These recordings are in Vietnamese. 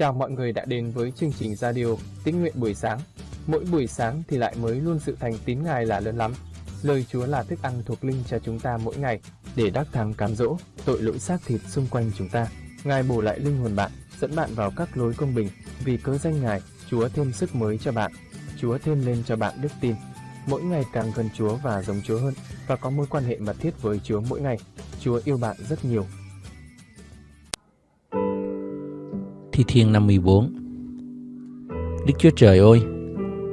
Chào mọi người đã đến với chương trình radio Tín nguyện buổi sáng. Mỗi buổi sáng thì lại mới luôn sự thành tín Ngài là lớn lắm. Lời Chúa là thức ăn thuộc linh cho chúng ta mỗi ngày để đắc thắng cám dỗ tội lỗi xác thịt xung quanh chúng ta. Ngài bổ lại linh hồn bạn, dẫn bạn vào các lối công bình. Vì cớ danh Ngài, Chúa thêm sức mới cho bạn. Chúa thêm lên cho bạn đức tin. Mỗi ngày càng gần Chúa và giống Chúa hơn và có mối quan hệ mật thiết với Chúa mỗi ngày. Chúa yêu bạn rất nhiều. Thi Thiên 54 Đức Chúa Trời ơi,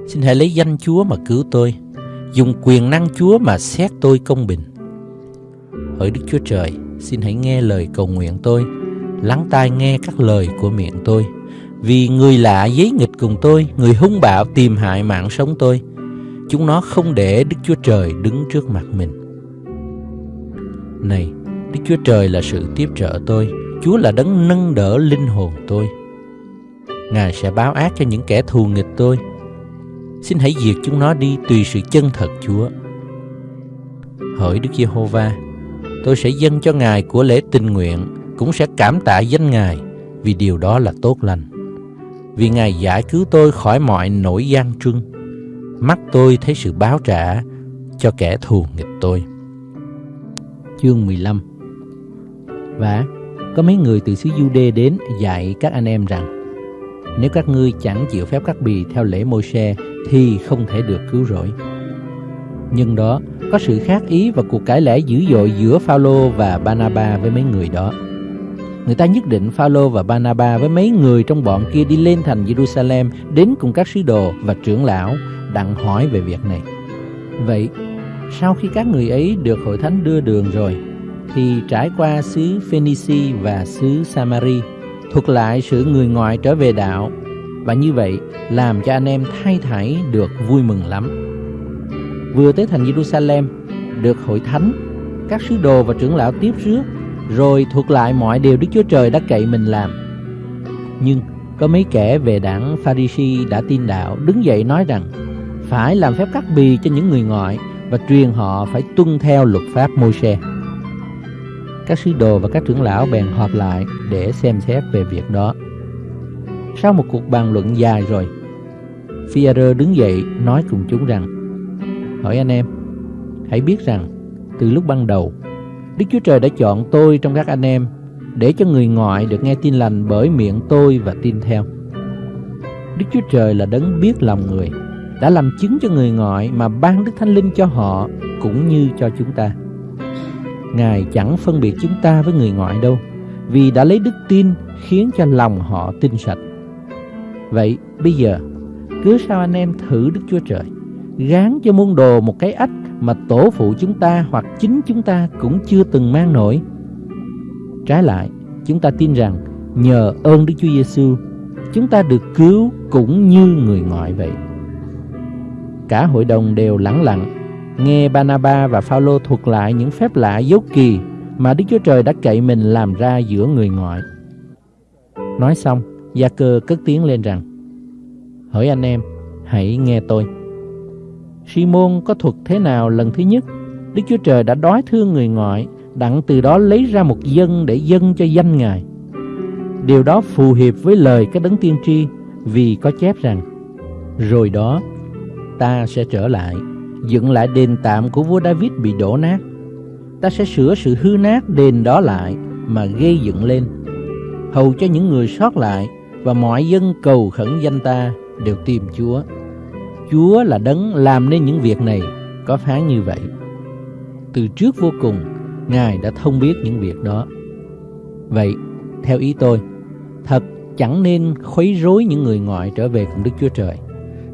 xin hãy lấy danh Chúa mà cứu tôi, dùng quyền năng Chúa mà xét tôi công bình. Hỡi Đức Chúa Trời, xin hãy nghe lời cầu nguyện tôi, lắng tai nghe các lời của miệng tôi. Vì người lạ giấy nghịch cùng tôi, người hung bạo tìm hại mạng sống tôi. Chúng nó không để Đức Chúa Trời đứng trước mặt mình. Này, Đức Chúa Trời là sự tiếp trợ tôi, Chúa là đấng nâng đỡ linh hồn tôi. Ngài sẽ báo ác cho những kẻ thù nghịch tôi. Xin hãy diệt chúng nó đi tùy sự chân thật Chúa. Hỡi Đức Giê-hô-va, tôi sẽ dâng cho Ngài của lễ tình nguyện, cũng sẽ cảm tạ danh Ngài vì điều đó là tốt lành. Vì Ngài giải cứu tôi khỏi mọi nỗi gian trưng. Mắt tôi thấy sự báo trả cho kẻ thù nghịch tôi. Chương 15 Và có mấy người từ xứ Jude đến dạy các anh em rằng nếu các ngươi chẳng chịu phép cắt bì theo lễ môi xe thì không thể được cứu rỗi. Nhưng đó có sự khác ý và cuộc cãi lẽ dữ dội giữa Phaolô và Banaba với mấy người đó. Người ta nhất định Phaolô và Banaba với mấy người trong bọn kia đi lên thành Jerusalem đến cùng các sứ đồ và trưởng lão đặng hỏi về việc này. Vậy, sau khi các người ấy được hội thánh đưa đường rồi, thì trải qua xứ Phoenici và xứ Samari, thuật lại sự người ngoại trở về đạo và như vậy làm cho anh em thay thảy được vui mừng lắm. Vừa tới thành Jerusalem, được hội thánh, các sứ đồ và trưởng lão tiếp rước, rồi thuật lại mọi điều Đức Chúa Trời đã cậy mình làm. Nhưng có mấy kẻ về đảng Pharisee đã tin đạo đứng dậy nói rằng phải làm phép cắt bì cho những người ngoại và truyền họ phải tuân theo luật pháp Môi-se. Các sứ đồ và các trưởng lão bèn họp lại để xem xét về việc đó. Sau một cuộc bàn luận dài rồi, phi đứng dậy nói cùng chúng rằng Hỏi anh em, hãy biết rằng từ lúc ban đầu, Đức Chúa Trời đã chọn tôi trong các anh em để cho người ngoại được nghe tin lành bởi miệng tôi và tin theo. Đức Chúa Trời là đấng biết lòng người, đã làm chứng cho người ngoại mà ban Đức Thánh Linh cho họ cũng như cho chúng ta. Ngài chẳng phân biệt chúng ta với người ngoại đâu, vì đã lấy đức tin khiến cho lòng họ tinh sạch. Vậy bây giờ, cứ sao anh em thử Đức Chúa Trời, gán cho môn đồ một cái ách mà tổ phụ chúng ta hoặc chính chúng ta cũng chưa từng mang nổi. Trái lại, chúng ta tin rằng nhờ ơn Đức Chúa Giêsu, chúng ta được cứu cũng như người ngoại vậy. Cả hội đồng đều lắng lặng nghe Banaba và Phaolô thuật lại những phép lạ dấu kỳ mà Đức Chúa Trời đã cậy mình làm ra giữa người ngoại. Nói xong, Gia Cơ cất tiếng lên rằng: Hỡi anh em, hãy nghe tôi. Simon có thuật thế nào lần thứ nhất, Đức Chúa Trời đã đói thương người ngoại, đặng từ đó lấy ra một dân để dân cho danh Ngài. Điều đó phù hợp với lời các đấng tiên tri vì có chép rằng Rồi đó ta sẽ trở lại dựng lại đền tạm của vua David bị đổ nát. Ta sẽ sửa sự hư nát đền đó lại mà gây dựng lên, hầu cho những người sót lại và mọi dân cầu khẩn danh ta đều tìm Chúa. Chúa là đấng làm nên những việc này, có phán như vậy. Từ trước vô cùng, Ngài đã thông biết những việc đó. Vậy, theo ý tôi, thật chẳng nên khuấy rối những người ngoại trở về cùng Đức Chúa Trời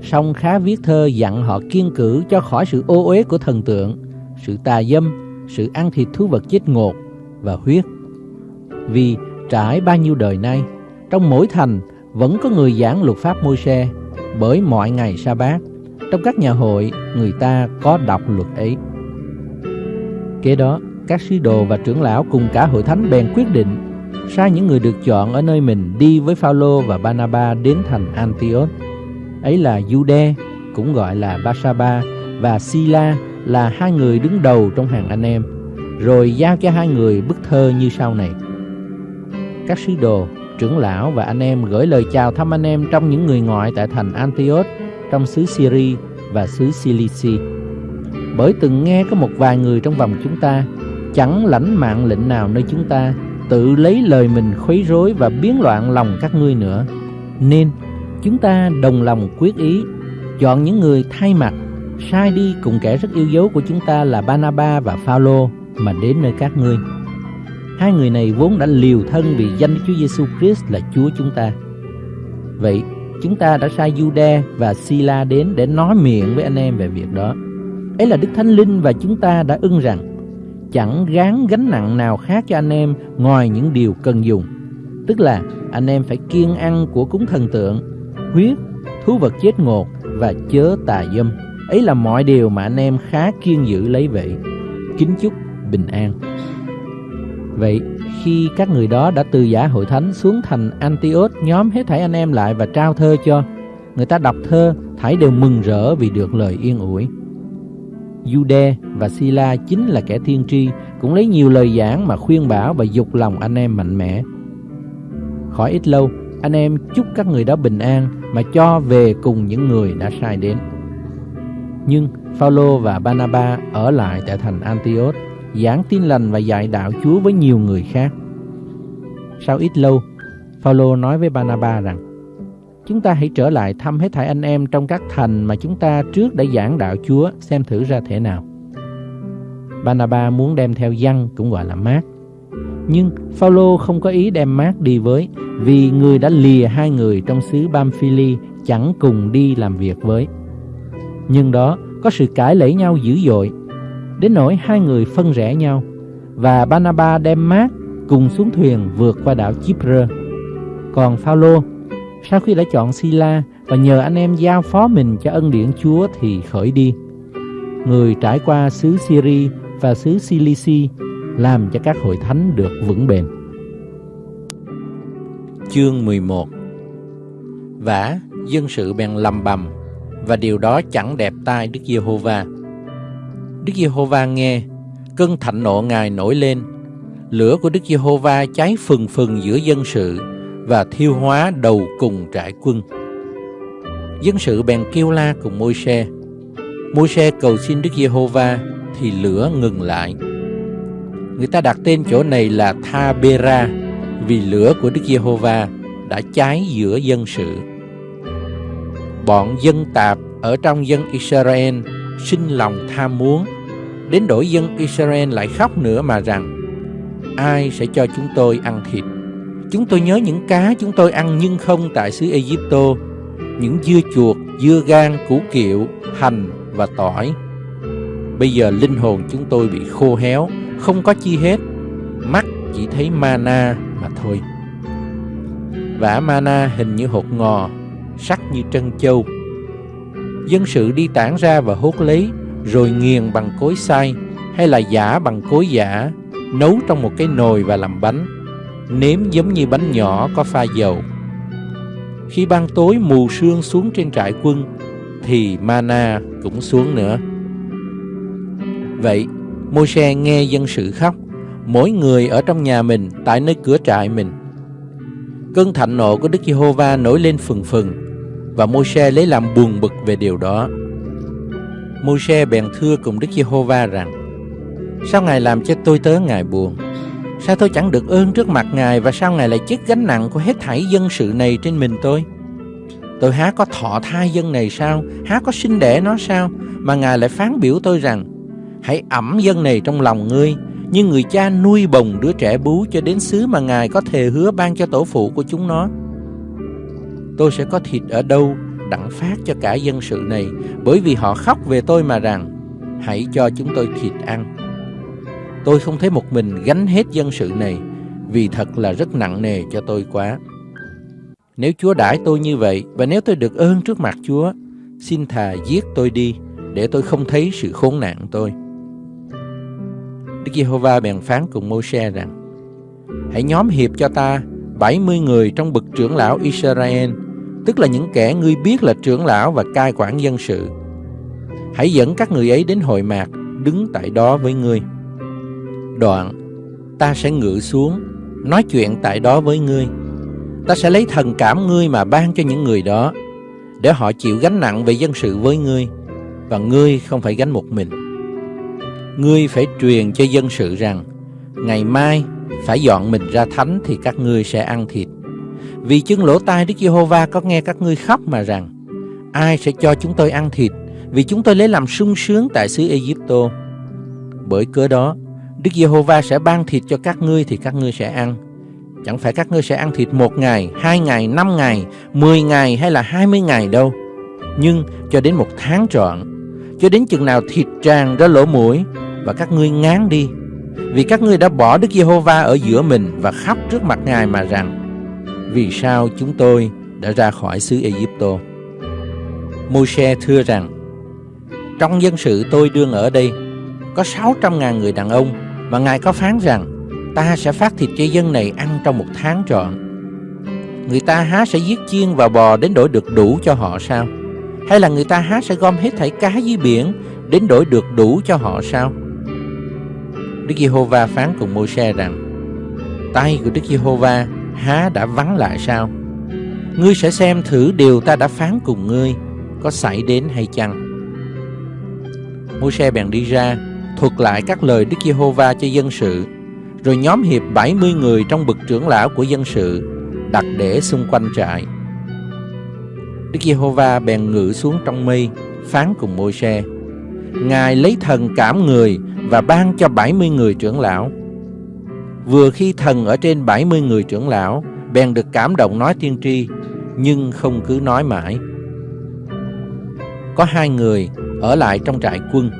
song khá viết thơ dặn họ kiên cử cho khỏi sự ô uế của thần tượng, sự tà dâm, sự ăn thịt thú vật chết ngột và huyết. Vì trải bao nhiêu đời nay, trong mỗi thành vẫn có người giảng luật pháp môi xe bởi mọi ngày sa bát trong các nhà hội người ta có đọc luật ấy. Kế đó, các sứ đồ và trưởng lão cùng cả hội thánh bèn quyết định sai những người được chọn ở nơi mình đi với Phaolô và Banaba đến thành Antioch ấy là Jude, cũng gọi là Basaba và Sila là hai người đứng đầu trong hàng anh em, rồi giao cho hai người bức thơ như sau này. Các sứ đồ trưởng lão và anh em gửi lời chào thăm anh em trong những người ngoại tại thành Antioch trong xứ Syria và xứ Cilici. Bởi từng nghe có một vài người trong vòng chúng ta chẳng lãnh mạng lệnh nào nơi chúng ta tự lấy lời mình khuấy rối và biến loạn lòng các ngươi nữa. Nên chúng ta đồng lòng quyết ý chọn những người thay mặt sai đi cùng kẻ rất yêu dấu của chúng ta là Banaba và Phaolô mà đến nơi các ngươi. Hai người này vốn đã liều thân vì danh Chúa Giêsu Christ là Chúa chúng ta. Vậy, chúng ta đã sai Jude và Sila đến để nói miệng với anh em về việc đó. Ấy là Đức Thánh Linh và chúng ta đã ưng rằng chẳng gán gánh nặng nào khác cho anh em ngoài những điều cần dùng. Tức là anh em phải kiêng ăn của cúng thần tượng, huyết, thú vật chết ngột và chớ tà dâm. Ấy là mọi điều mà anh em khá kiên giữ lấy vậy. Kính chúc bình an. Vậy khi các người đó đã từ giả hội thánh xuống thành Antioch nhóm hết thảy anh em lại và trao thơ cho người ta đọc thơ thảy đều mừng rỡ vì được lời yên ủi Jude và Sila chính là kẻ thiên tri cũng lấy nhiều lời giảng mà khuyên bảo và dục lòng anh em mạnh mẽ khỏi ít lâu anh em chúc các người đó bình an mà cho về cùng những người đã sai đến nhưng Phaolô và Banaba ở lại tại thành Antioch giảng tin lành và dạy đạo Chúa với nhiều người khác. Sau ít lâu, Phaolô nói với Banaba rằng: Chúng ta hãy trở lại thăm hết thảy anh em trong các thành mà chúng ta trước đã giảng đạo Chúa xem thử ra thể nào. Banaba muốn đem theo Giăng cũng gọi là Mát. Nhưng Phaolô không có ý đem Mát đi với vì người đã lìa hai người trong xứ Bamphili chẳng cùng đi làm việc với. Nhưng đó có sự cãi lẫy nhau dữ dội đến nỗi hai người phân rẽ nhau, và Banaba đem mát cùng xuống thuyền vượt qua đảo Chipre. Còn Phaolô, sau khi đã chọn Sila và nhờ anh em giao phó mình cho ân điển Chúa thì khởi đi. Người trải qua xứ Syria và xứ Cilici làm cho các hội thánh được vững bền. Chương 11 Vả, dân sự bèn lầm bầm và điều đó chẳng đẹp tai Đức Giê-hô-va. Đức Giê-hô-va nghe, cơn thạnh nộ Ngài nổi lên. Lửa của Đức Giê-hô-va cháy phừng phừng giữa dân sự và thiêu hóa đầu cùng trại quân. Dân sự bèn kêu la cùng Môi-se. Môi-se cầu xin Đức Giê-hô-va thì lửa ngừng lại. Người ta đặt tên chỗ này là Tha-bê-ra vì lửa của Đức Giê-hô-va đã cháy giữa dân sự. Bọn dân tạp ở trong dân Israel sinh lòng tham muốn, đến đổi dân Israel lại khóc nữa mà rằng, ai sẽ cho chúng tôi ăn thịt? Chúng tôi nhớ những cá chúng tôi ăn nhưng không tại xứ Egypto. Những dưa chuột, dưa gan, củ kiệu, hành và tỏi. Bây giờ linh hồn chúng tôi bị khô héo, không có chi hết. Mắt chỉ thấy mana mà thôi. Vả mana hình như hột ngò, sắc như trân châu. Dân sự đi tản ra và hốt lấy, rồi nghiền bằng cối xay hay là giả bằng cối giả, nấu trong một cái nồi và làm bánh, nếm giống như bánh nhỏ có pha dầu. Khi ban tối mù sương xuống trên trại quân, thì mana cũng xuống nữa. Vậy môi nghe dân sự khóc mỗi người ở trong nhà mình, tại nơi cửa trại mình. Cơn thạnh nộ của đức giê-hô-va nổi lên phừng phừng, và môi lấy làm buồn bực về điều đó. Môi-se bèn thưa cùng Đức Giê-hô-va rằng, Sao Ngài làm cho tôi tớ Ngài buồn? Sao tôi chẳng được ơn trước mặt Ngài, Và sao Ngài lại chiếc gánh nặng của hết thảy dân sự này trên mình tôi? Tôi há có thọ thai dân này sao? Há có sinh đẻ nó sao? Mà Ngài lại phán biểu tôi rằng, Hãy ẩm dân này trong lòng ngươi như người cha nuôi bồng đứa trẻ bú Cho đến xứ mà Ngài có thề hứa ban cho tổ phụ của chúng nó Tôi sẽ có thịt ở đâu đặng phát cho cả dân sự này bởi vì họ khóc về tôi mà rằng hãy cho chúng tôi thịt ăn. Tôi không thấy một mình gánh hết dân sự này vì thật là rất nặng nề cho tôi quá. Nếu Chúa đãi tôi như vậy và nếu tôi được ơn trước mặt Chúa, xin thà giết tôi đi để tôi không thấy sự khốn nạn tôi. Đức Giê-hô-va bèn phán cùng Mô-se rằng Hãy nhóm hiệp cho ta 70 người trong bậc trưởng lão Israel tức là những kẻ ngươi biết là trưởng lão và cai quản dân sự. Hãy dẫn các người ấy đến hội mạc, đứng tại đó với ngươi. Đoạn, ta sẽ ngự xuống, nói chuyện tại đó với ngươi. Ta sẽ lấy thần cảm ngươi mà ban cho những người đó, để họ chịu gánh nặng về dân sự với ngươi, và ngươi không phải gánh một mình. Ngươi phải truyền cho dân sự rằng, ngày mai phải dọn mình ra thánh thì các ngươi sẽ ăn thịt. Vì chứng lỗ tai Đức Giê-hô-va có nghe các ngươi khóc mà rằng, ai sẽ cho chúng tôi ăn thịt, vì chúng tôi lấy làm sung sướng tại xứ Ai-cập. Bởi cớ đó, Đức Giê-hô-va sẽ ban thịt cho các ngươi thì các ngươi sẽ ăn. Chẳng phải các ngươi sẽ ăn thịt một ngày, hai ngày, năm ngày, mười ngày hay là hai mươi ngày đâu. Nhưng cho đến một tháng trọn, cho đến chừng nào thịt tràn ra lỗ mũi và các ngươi ngán đi. Vì các ngươi đã bỏ Đức Giê-hô-va ở giữa mình và khóc trước mặt Ngài mà rằng, Vì sao chúng tôi đã ra khỏi xứ Ai-cập? Môi-se thưa rằng, Trong dân sự tôi đương ở đây, có 600.000 người đàn ông, và Ngài có phán rằng, ta sẽ phát thịt cho dân này ăn trong một tháng trọn. Người ta há sẽ giết chiên và bò đến đổi được đủ cho họ sao? Hay là người ta há sẽ gom hết thảy cá dưới biển đến đổi được đủ cho họ sao? Đức Giê-hô-va phán cùng Môi-se rằng, tay của Đức Giê-hô-va há đã vắng lại sao? Ngươi sẽ xem thử điều ta đã phán cùng ngươi có xảy đến hay chăng? Môi-se bèn đi ra, thuật lại các lời Đức Giê-hô-va cho dân sự rồi nhóm hiệp 70 người trong bậc trưởng lão của dân sự đặt để xung quanh trại. Đức Giê-hô-va bèn ngự xuống trong mây, phán cùng Môi-se. Ngài lấy thần cảm người và ban cho 70 người trưởng lão. Vừa khi thần ở trên 70 người trưởng lão, bèn được cảm động nói tiên tri, nhưng không cứ nói mãi. Có hai người ở lại trong trại quân.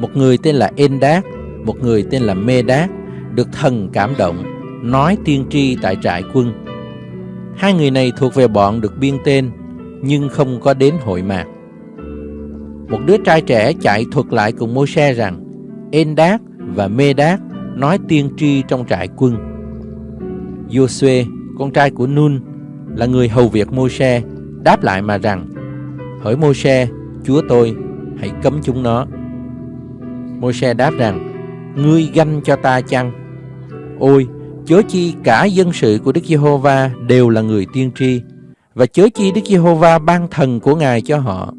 Một người tên là Endát, một người tên là Mê Đát được thần cảm động, nói tiên tri tại trại quân. Hai người này thuộc về bọn được biên tên, nhưng không có đến hội mạc. Một đứa trai trẻ chạy thuật lại cùng Môi-se rằng, Endát và Mê-đát nói tiên tri trong trại quân. Joshua, con trai của Nun, là người hầu việc Môi-se, đáp lại mà rằng, Hỡi Môi-se, Chúa tôi, hãy cấm chúng nó. Môi-se đáp rằng, Ngươi ganh cho ta chăng? Ôi, chớ chi cả dân sự của Đức Giê-hô-va đều là người tiên tri, và chớ chi Đức Giê-hô-va ban thần của Ngài cho họ.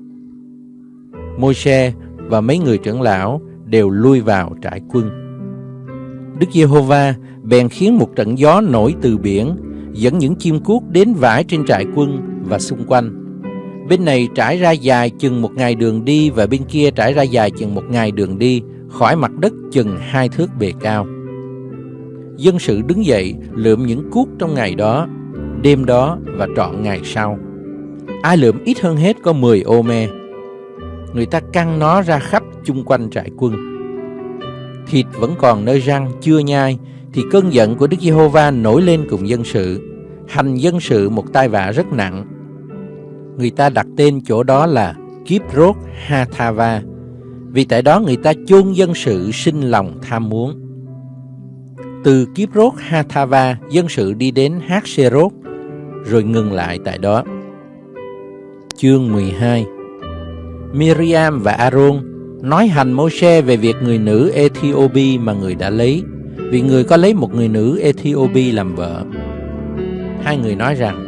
Môi-se và mấy người trưởng lão đều lui vào trại quân. Đức Giê-hô-va bèn khiến một trận gió nổi từ biển, dẫn những chim cuốc đến vãi trên trại quân và xung quanh. Bên này trải ra dài chừng một ngày đường đi và bên kia trải ra dài chừng một ngày đường đi, khỏi mặt đất chừng hai thước bề cao dân sự đứng dậy lượm những cuốc trong ngày đó, đêm đó và trọn ngày sau. Ai lượm ít hơn hết có 10 ô me. Người ta căng nó ra khắp chung quanh trại quân. Thịt vẫn còn nơi răng chưa nhai, thì cơn giận của Đức Giê-hô-va nổi lên cùng dân sự, hành dân sự một tai vạ rất nặng. Người ta đặt tên chỗ đó là Kiprot Hathava, vì tại đó người ta chôn dân sự sinh lòng tham muốn. Từ Kiprot Hathava, dân sự đi đến Hatserot, rồi ngừng lại tại đó. Chương 12 Miriam và Aaron nói hành Môi-se về việc người nữ Ethiopia mà người đã lấy, vì người có lấy một người nữ Ethiopia làm vợ. Hai người nói rằng,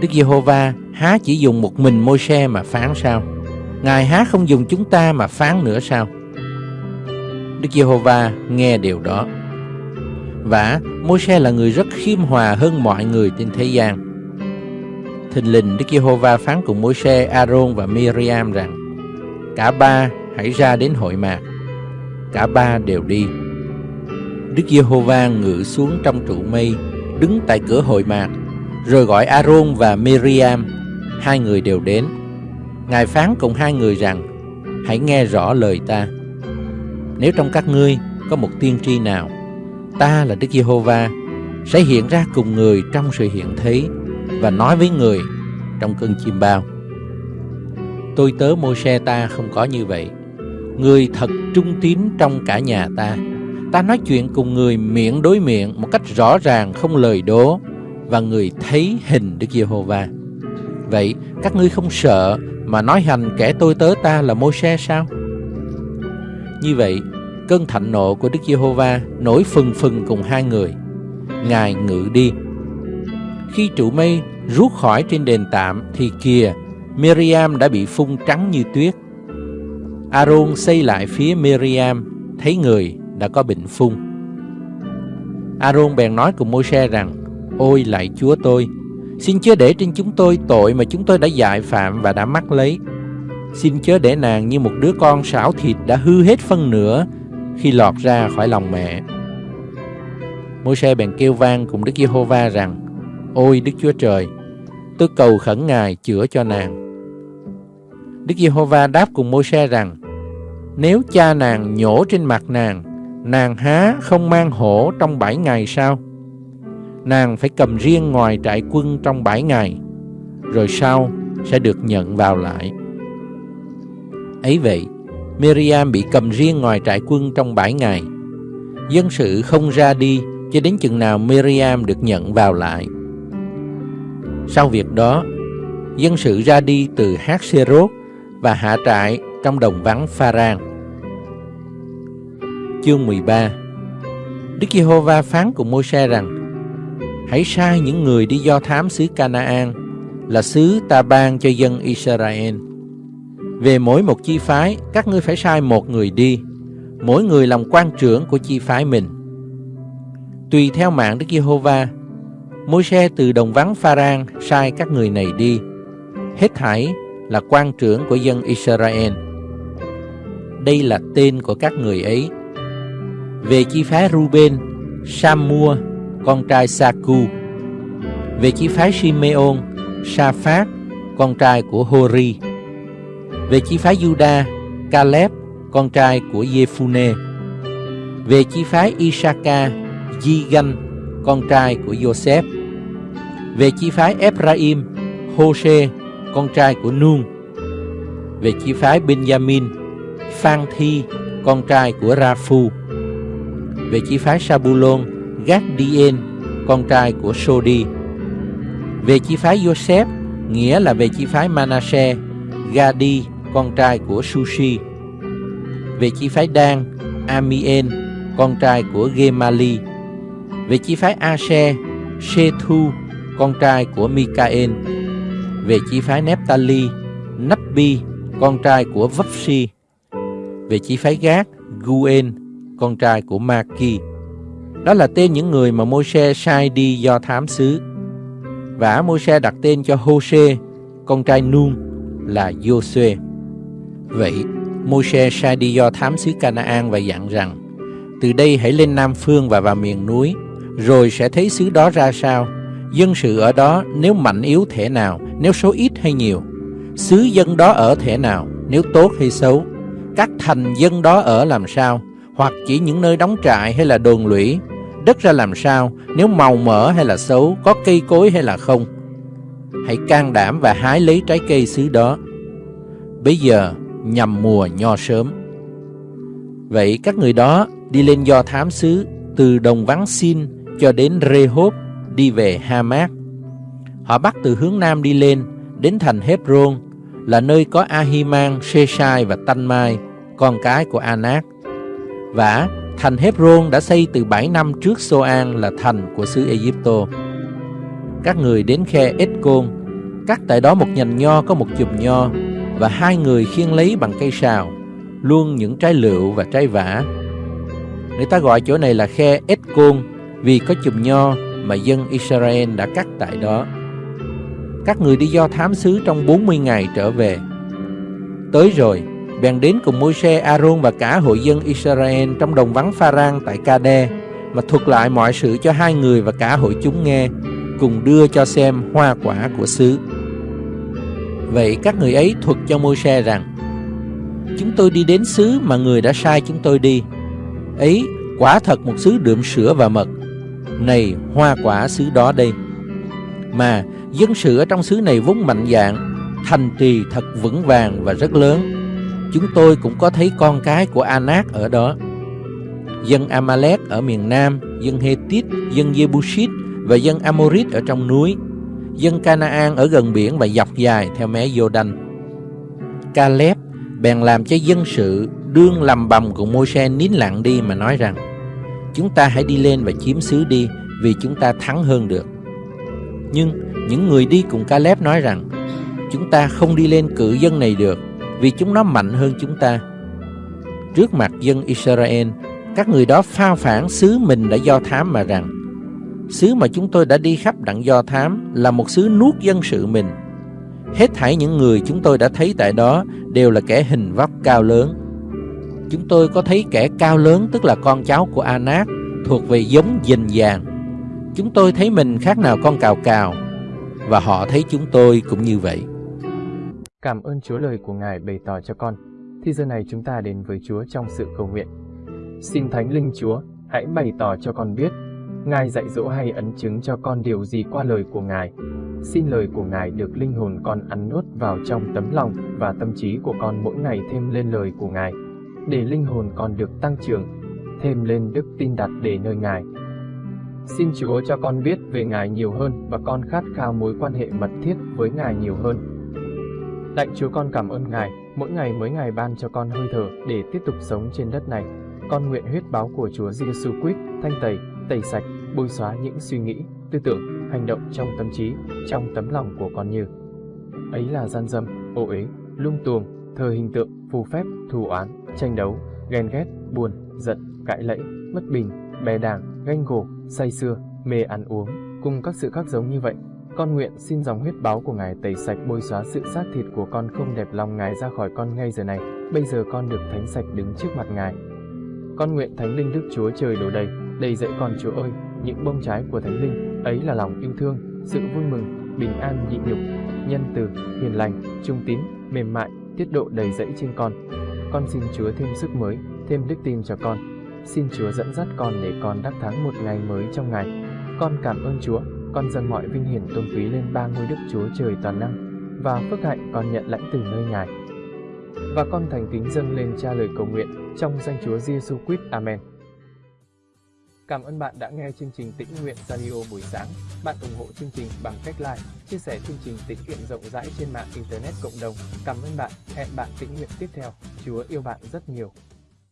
Đức Giê-hô-va há chỉ dùng một mình Môi-se mà phán sao? Ngài há không dùng chúng ta mà phán nữa sao? Đức Giê-hô-va nghe điều đó và Môi-se là người rất khiêm hòa hơn mọi người trên thế gian. Thình lình Đức Giê-hô-va phán cùng Môi-se, Aaron và Miriam rằng Cả ba hãy ra đến hội mạc. Cả ba đều đi. Đức Giê-hô-va ngự xuống trong trụ mây, đứng tại cửa hội mạc, rồi gọi A-rôn và Miriam, hai người đều đến. Ngài phán cùng hai người rằng, hãy nghe rõ lời ta. Nếu trong các ngươi có một tiên tri nào ta là Đức Giê-hô-va sẽ hiện ra cùng người trong sự hiện thấy và nói với người trong cơn chim bao. Tôi tớ mô xe ta không có như vậy. Người thật trung tín trong cả nhà ta. Ta nói chuyện cùng người miệng đối miệng một cách rõ ràng, không lời đố, và người thấy hình Đức Giê-hô-va. Vậy các ngươi không sợ mà nói hành kẻ tôi tớ ta là mô xe sao? Như vậy, cơn thạnh nộ của Đức Giê-hô-va nổi phừng phừng cùng hai người. Ngài ngự đi. Khi trụ mây rút khỏi trên đền tạm thì kìa, Miriam đã bị phun trắng như tuyết. Aaron xây lại phía Miriam, thấy người đã có bệnh phun. Aaron bèn nói cùng Môi-se rằng, Ôi lại Chúa tôi, xin chớ để trên chúng tôi tội mà chúng tôi đã dại phạm và đã mắc lấy. Xin chớ để nàng như một đứa con xảo thịt đã hư hết phân nửa khi lọt ra khỏi lòng mẹ. Môi-se bèn kêu vang cùng Đức Giê-hô-va rằng, Ôi Đức Chúa Trời, tôi cầu khẩn Ngài chữa cho nàng. Đức Giê-hô-va đáp cùng Môi-se rằng, Nếu cha nàng nhổ trên mặt nàng, nàng há không mang hổ trong bảy ngày sao? Nàng phải cầm riêng ngoài trại quân trong bảy ngày, rồi sau sẽ được nhận vào lại. Ấy vậy, Miriam bị cầm riêng ngoài trại quân trong bảy ngày. Dân sự không ra đi cho đến chừng nào Miriam được nhận vào lại. Sau việc đó, dân sự ra đi từ Hát và hạ trại trong đồng vắng Pharan. Chương 13 Đức Giê-hô-va phán cùng Môi-se rằng Hãy sai những người đi do thám xứ Canaan là xứ ta ban cho dân Israel. Về mỗi một chi phái, các ngươi phải sai một người đi, mỗi người làm quan trưởng của chi phái mình. Tùy theo mạng Đức Giê-hô-va, môi xe từ đồng vắng Pharan sai các người này đi. Hết thảy là quan trưởng của dân Israel. Đây là tên của các người ấy. Về chi phái Ruben, Samua, con trai Saku. Về chi phái Simeon, Sa-phát, con trai của Hori. Về chi phái Juda, Caleb, con trai của Jephune. Về chi phái Isaka, Jigan, con trai của Joseph. Về chi phái Ephraim, Hoshe, con trai của Nun. Về chi phái Benjamin, Phan Thi, con trai của Raphu. Về chi phái Sabulon, Gadien, con trai của Sodi. Về chi phái Joseph, nghĩa là về chi phái Manasseh, Gadi, con trai của Sushi. Về chi phái Dan, Amien, con trai của Gemali. Về chi phái Asher, Shethu, con trai của Mikael về chi phái Nephtali, Nappi, con trai của Vapsi, về chi phái Gác, Guen, con trai của Maki. Đó là tên những người mà Môi-se sai đi do thám xứ. Và Môi-se đặt tên cho Hô-sê, con trai Nun, là Giô-suê. Vậy, Môi-se sai đi do thám xứ Canaan và dặn rằng, từ đây hãy lên Nam Phương và vào miền núi, rồi sẽ thấy xứ đó ra sao dân sự ở đó nếu mạnh yếu thể nào, nếu số ít hay nhiều, xứ dân đó ở thể nào, nếu tốt hay xấu, các thành dân đó ở làm sao, hoặc chỉ những nơi đóng trại hay là đồn lũy, đất ra làm sao, nếu màu mỡ hay là xấu, có cây cối hay là không. Hãy can đảm và hái lấy trái cây xứ đó. Bây giờ nhằm mùa nho sớm. Vậy các người đó đi lên do thám xứ từ đồng vắng xin cho đến Rehob đi về Hamat. Họ bắt từ hướng nam đi lên, đến thành Hebron, là nơi có Ahiman, Sheshai và Tanmai, con cái của Anak. Và thành Hebron đã xây từ 7 năm trước Soan là thành của xứ Egypto. Các người đến khe Eskon, cắt tại đó một nhành nho có một chùm nho, và hai người khiêng lấy bằng cây sào, luôn những trái lựu và trái vả. Người ta gọi chỗ này là khe Eskon vì có chùm nho mà dân Israel đã cắt tại đó. Các người đi do thám xứ trong 40 ngày trở về. Tới rồi, bèn đến cùng Môi-se, Aaron và cả hội dân Israel trong đồng vắng Pha-rang tại Ca-đe mà thuật lại mọi sự cho hai người và cả hội chúng nghe, cùng đưa cho xem hoa quả của xứ. Vậy các người ấy thuật cho Môi-se rằng, Chúng tôi đi đến xứ mà người đã sai chúng tôi đi. Ấy, quả thật một xứ đượm sữa và mật, này hoa quả xứ đó đây. Mà dân sự ở trong xứ này vốn mạnh dạng, thành trì thật vững vàng và rất lớn. Chúng tôi cũng có thấy con cái của Anak ở đó. Dân Amalek ở miền Nam, dân Hethit, dân Jebusit và dân Amorit ở trong núi, dân Canaan ở gần biển và dọc dài theo mé Jordan. Caleb bèn làm cho dân sự đương lầm bầm của Môi-se nín lặng đi mà nói rằng Chúng ta hãy đi lên và chiếm xứ đi, Vì chúng ta thắng hơn được. Nhưng những người đi cùng Caleb nói rằng, Chúng ta không đi lên cự dân này được, Vì chúng nó mạnh hơn chúng ta. Trước mặt dân Israel, Các người đó phao phản xứ mình đã do thám mà rằng, Xứ mà chúng tôi đã đi khắp đặng do thám Là một xứ nuốt dân sự mình. Hết thảy những người chúng tôi đã thấy tại đó Đều là kẻ hình vóc cao lớn. Chúng tôi có thấy kẻ cao lớn Tức là con cháu của Anak Thuộc về giống dình vàng Chúng tôi thấy mình khác nào con cào cào Và họ thấy chúng tôi cũng như vậy Cảm ơn Chúa lời của Ngài bày tỏ cho con. Thì giờ này chúng ta đến với Chúa trong sự cầu nguyện. Xin Thánh Linh Chúa, hãy bày tỏ cho con biết, Ngài dạy dỗ hay ấn chứng cho con điều gì qua lời của Ngài. Xin lời của Ngài được linh hồn con ăn nuốt vào trong tấm lòng và tâm trí của con mỗi ngày thêm lên lời của Ngài, để linh hồn con được tăng trưởng, thêm lên đức tin đặt để nơi Ngài. Xin Chúa cho con biết về Ngài nhiều hơn và con khát khao mối quan hệ mật thiết với Ngài nhiều hơn. Lạy Chúa con cảm ơn Ngài, mỗi ngày mới Ngài ban cho con hơi thở để tiếp tục sống trên đất này. Con nguyện huyết báo của Chúa Giêsu Christ thanh tẩy, tẩy sạch, bôi xóa những suy nghĩ, tư tưởng, hành động trong tâm trí, trong tấm lòng của con như ấy là gian dâm, ô uế, lung tuồng, thờ hình tượng, phù phép, thù oán, tranh đấu, ghen ghét, buồn, giận, cãi lẫy, bất bình, bè đảng, ganh gổ, say sưa, mê ăn uống, cùng các sự khác giống như vậy con nguyện xin dòng huyết báo của Ngài tẩy sạch bôi xóa sự xác thịt của con không đẹp lòng Ngài ra khỏi con ngay giờ này. Bây giờ con được thánh sạch đứng trước mặt Ngài. Con nguyện Thánh Linh Đức Chúa Trời đổ đầy, đầy dẫy con Chúa ơi, những bông trái của Thánh Linh, ấy là lòng yêu thương, sự vui mừng, bình an nhịn nhục, nhân từ, hiền lành, trung tín, mềm mại, tiết độ đầy dẫy trên con. Con xin Chúa thêm sức mới, thêm đức tin cho con. Xin Chúa dẫn dắt con để con đắc thắng một ngày mới trong ngày. Con cảm ơn Chúa con dâng mọi vinh hiển tôn quý lên ba ngôi đức Chúa Trời toàn năng và phước hạnh con nhận lãnh từ nơi Ngài. Và con thành kính dâng lên cha lời cầu nguyện trong danh Chúa Giêsu Christ. Amen. Cảm ơn bạn đã nghe chương trình Tĩnh Nguyện Radio buổi sáng. Bạn ủng hộ chương trình bằng cách like, chia sẻ chương trình tĩnh nguyện rộng rãi trên mạng Internet cộng đồng. Cảm ơn bạn. Hẹn bạn tĩnh nguyện tiếp theo. Chúa yêu bạn rất nhiều.